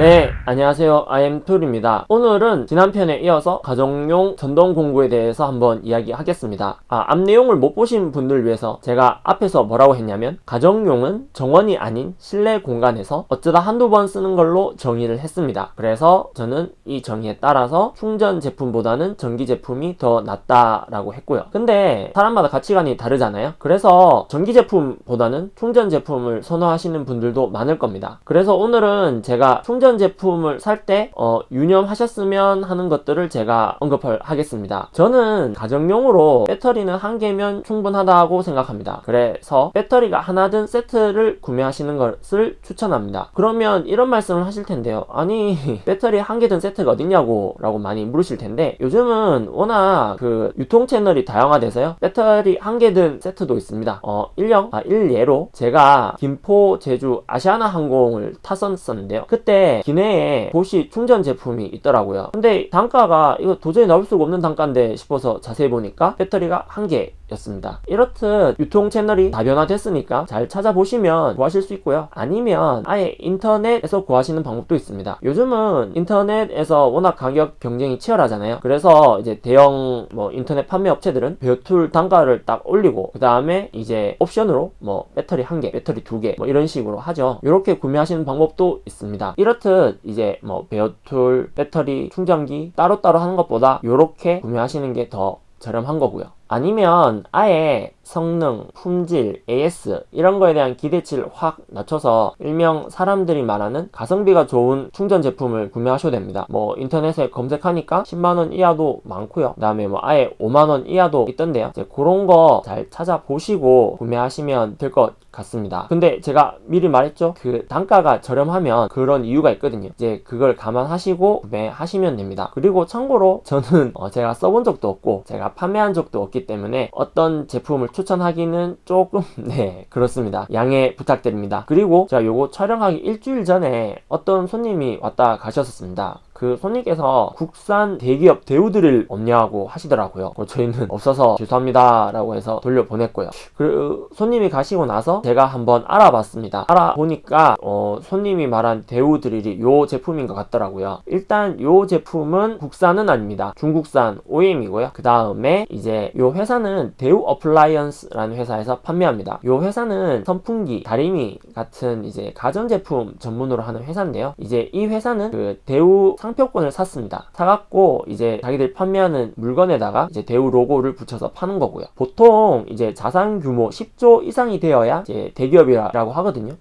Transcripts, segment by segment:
네 안녕하세요. IM툴입니다. 오늘은 지난 편에 이어서 가정용 전동 공구에 대해서 한번 이야기하겠습니다. 아, 앞 내용을 못 보신 분들 위해서 제가 앞에서 뭐라고 했냐면 가정용은 정원이 아닌 실내 공간에서 어쩌다 한두 번 쓰는 걸로 정의를 했습니다. 그래서 저는 이 정의에 따라서 충전 제품보다는 전기 제품이 더 낫다라고 했고요. 근데 사람마다 가치관이 다르잖아요. 그래서 전기 제품보다는 충전 제품을 선호하시는 분들도 많을 겁니다. 그래서 오늘은 제가 충전 제품을 살때 어, 유념하셨으면 하는 것들을 제가 언급을 하겠습니다. 저는 가정용으로 배터리는 한 개면 충분하다고 생각합니다. 그래서 배터리가 하나든 세트를 구매하시는 것을 추천합니다. 그러면 이런 말씀을 하실 텐데요. 아니 배터리 한 개든 세트가 어딨냐고 라고 많이 물으실 텐데 요즘은 워낙 그 유통 채널이 다양화돼서요. 배터리 한 개든 세트도 있습니다. 어 일령 아 일예로 제가 김포 제주 아시아나 항공을 탔었는데요. 그때 기내에 보시 충전 제품이 있더라고요. 근데 단가가 이거 도저히 나올 수가 없는 단가인데 싶어서 자세히 보니까 배터리가 한개 였습니다. 이렇듯 유통 채널이 다변화됐으니까 잘 찾아보시면 구하실 수 있고요. 아니면 아예 인터넷에서 구하시는 방법도 있습니다. 요즘은 인터넷에서 워낙 가격 경쟁이 치열하잖아요. 그래서 이제 대형 뭐 인터넷 판매 업체들은 배틀 단가를 딱 올리고 그 다음에 이제 옵션으로 뭐 배터리 한개 배터리 두 개 뭐 이런 식으로 하죠. 이렇게 구매하시는 방법도 있습니다. 이렇듯 이제 뭐 베어툴 배터리 충전기 따로따로 하는 것보다 이렇게 구매하시는 게 더 저렴한 거고요 아니면 아예 성능, 품질, AS 이런 거에 대한 기대치를 확 낮춰서 일명 사람들이 말하는 가성비가 좋은 충전 제품을 구매하셔도 됩니다. 뭐 인터넷에 검색하니까 10만원 이하도 많고요. 그 다음에 뭐 아예 5만원 이하도 있던데요. 이제 그런 거 잘 찾아보시고 구매하시면 될 것 같습니다. 근데 제가 미리 말했죠? 그 단가가 저렴하면 그런 이유가 있거든요. 이제 그걸 감안하시고 구매하시면 됩니다. 그리고 참고로 저는 어 제가 써본 적도 없고 제가 판매한 적도 없기 때문에 어떤 제품을 추천하기는 조금 네 그렇습니다. 양해 부탁드립니다. 그리고 제가 요거 촬영하기 일주일 전에 어떤 손님이 왔다 가셨었습니다 그 손님께서 국산 대기업 대우드릴 없냐고 하시더라고요. 저희는 없어서 죄송합니다 라고 해서 돌려보냈고요. 그 손님이 가시고 나서 제가 한번 알아봤습니다. 알아보니까 어, 손님이 말한 대우드릴이 요 제품인 것 같더라고요. 일단 요 제품은 국산은 아닙니다. 중국산 OEM이고요. 그 다음에 이제 요 회사는 대우 어플라이언스라는 회사에서 판매합니다. 요 회사는 선풍기, 다리미 같은 이제 가전제품 전문으로 하는 회사인데요. 이제 이 회사는 그 대우 상 상표권을 샀습니다. 사갖고 이제 자기들 판매하는 물건에다가 이제 대우 로고를 붙여서 파는 거고요. 보통 이제 자산 규모 10조 이상이 되어야 이제 대기업이라고 하거든요.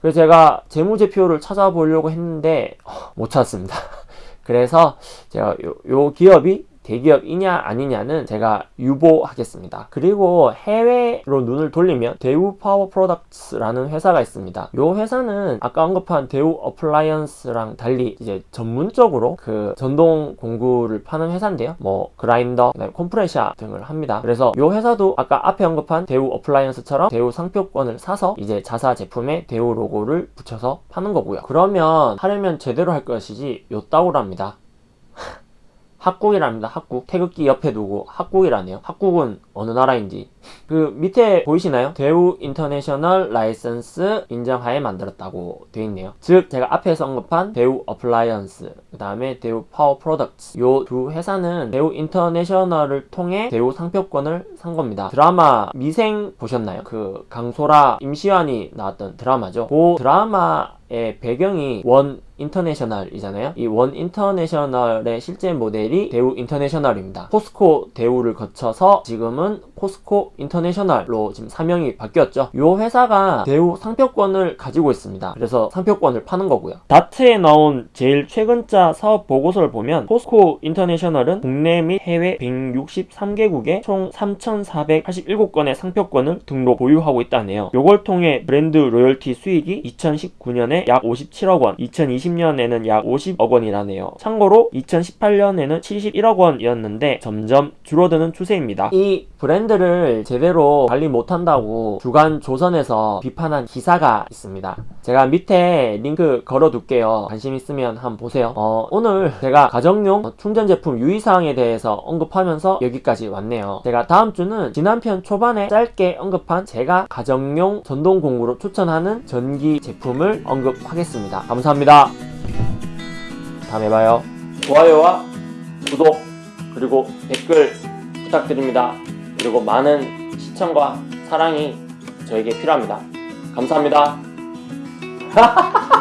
그래서 제가 재무제표를 찾아보려고 했는데 어, 못 찾았습니다. 그래서 제가 요, 요 기업이 대기업이냐 아니냐는 제가 유보하겠습니다. 그리고 해외로 눈을 돌리면 대우 파워 프로덕트라는 회사가 있습니다. 이 회사는 아까 언급한 대우 어플라이언스랑 달리 이제 전문적으로 그 전동 공구를 파는 회사인데요. 뭐 그라인더, 콤프레셔 등을 합니다. 그래서 이 회사도 아까 앞에 언급한 대우 어플라이언스처럼 대우 상표권을 사서 이제 자사 제품에 대우 로고를 붙여서 파는 거고요. 그러면 하려면 제대로 할 것이지 요따구랍니다 학국이랍니다. 학국 태극기 옆에 두고 학국이라네요. 학국은 어느 나라인지. 그 밑에 보이시나요? 대우 인터내셔널 라이선스 인정하에 만들었다고 되어 있네요. 즉 제가 앞에서 언급한 대우 어플라이언스 그 다음에 대우 파워 프로덕트 요 두 회사는 대우 인터내셔널을 통해 대우 상표권을 산 겁니다. 드라마 미생 보셨나요? 그 강소라 임시완이 나왔던 드라마죠. 그 드라마 의 배경이 원 인터내셔널이잖아요. 이 원 인터내셔널의 실제 모델이 대우 인터내셔널입니다. 포스코 대우를 거쳐서 지금은 포스코 인터내셔널로 지금 사명이 바뀌었죠 이 회사가 대우 상표권을 가지고 있습니다 그래서 상표권을 파는 거고요 다트에 나온 제일 최근자 사업 보고서를 보면 포스코 인터내셔널은 국내 및 해외 163개국에 총 3,487건의 상표권을 등록 보유하고 있다네요 요걸 통해 브랜드 로열티 수익이 2019년에 약 57억 원 2020 2020년에는 약 50억 원이라네요. 참고로 2018년에는 71억 원이었는데 점점 줄어드는 추세입니다. 이 브랜드를 제대로 관리 못한다고 주간 조선에서 비판한 기사가 있습니다. 제가 밑에 링크 걸어둘게요. 관심 있으면 한번 보세요. 어, 오늘 제가 가정용 충전 제품 유의사항에 대해서 언급하면서 여기까지 왔네요. 제가 다음 주는 지난 편 초반에 짧게 언급한 제가 가정용 전동 공구로 추천하는 전기 제품을 언급하겠습니다. 감사합니다. 다음에 봐요. 좋아요와 구독 그리고 댓글 부탁드립니다. 그리고 많은 시청과 사랑이 저에게 필요합니다. 감사합니다.